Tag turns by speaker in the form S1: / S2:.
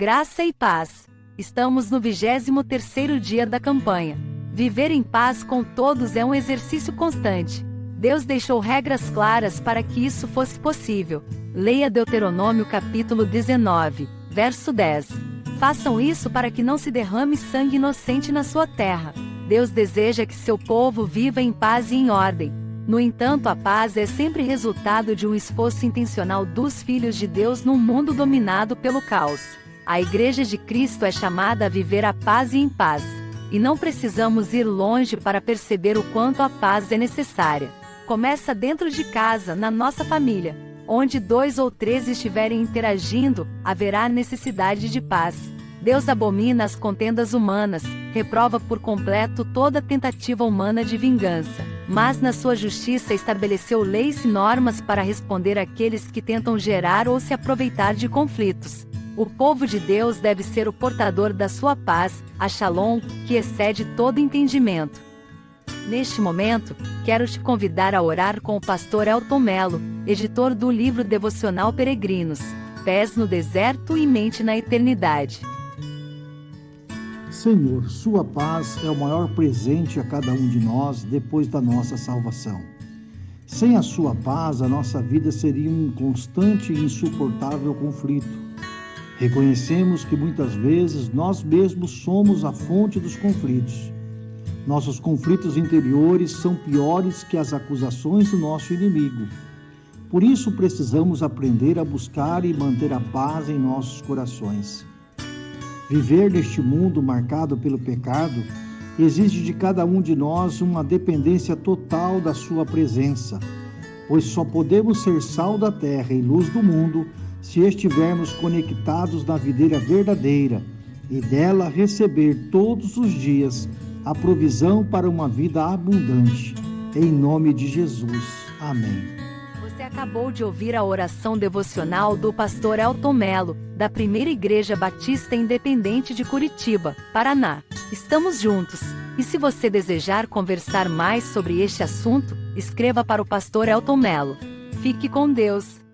S1: Graça e paz. Estamos no 23º dia da campanha. Viver em paz com todos é um exercício constante. Deus deixou regras claras para que isso fosse possível. Leia Deuteronômio capítulo 19, verso 10. Façam isso para que não se derrame sangue inocente na sua terra. Deus deseja que seu povo viva em paz e em ordem. No entanto, a paz é sempre resultado de um esforço intencional dos filhos de Deus num mundo dominado pelo caos. A Igreja de Cristo é chamada a viver a paz e em paz. E não precisamos ir longe para perceber o quanto a paz é necessária. Começa dentro de casa, na nossa família. Onde dois ou três estiverem interagindo, haverá necessidade de paz. Deus abomina as contendas humanas, reprova por completo toda tentativa humana de vingança. Mas na sua justiça estabeleceu leis e normas para responder àqueles que tentam gerar ou se aproveitar de conflitos. O povo de Deus deve ser o portador da sua paz, a Shalom, que excede todo entendimento. Neste momento, quero te convidar a orar com o pastor Elton Melo, editor do livro devocional Peregrinos, Pés no Deserto e Mente na Eternidade.
S2: Senhor, Sua paz é o maior presente a cada um de nós depois da nossa salvação. Sem a Sua paz, a nossa vida seria um constante e insuportável conflito Reconhecemos que muitas vezes nós mesmos somos a fonte dos conflitos. Nossos conflitos interiores são piores que as acusações do nosso inimigo. Por isso precisamos aprender a buscar e manter a paz em nossos corações. Viver neste mundo marcado pelo pecado exige de cada um de nós uma dependência total da Sua presença, pois só podemos ser sal da terra e luz do mundo se estivermos conectados na videira verdadeira e dela receber todos os dias a provisão para uma vida abundante. Em nome de Jesus. Amém.
S1: Você acabou de ouvir a oração devocional do pastor Elton Melo, da Primeira Igreja Batista Independente de Curitiba, Paraná. Estamos juntos. E se você desejar conversar mais sobre este assunto, escreva para o pastor Elton Melo. Fique com Deus.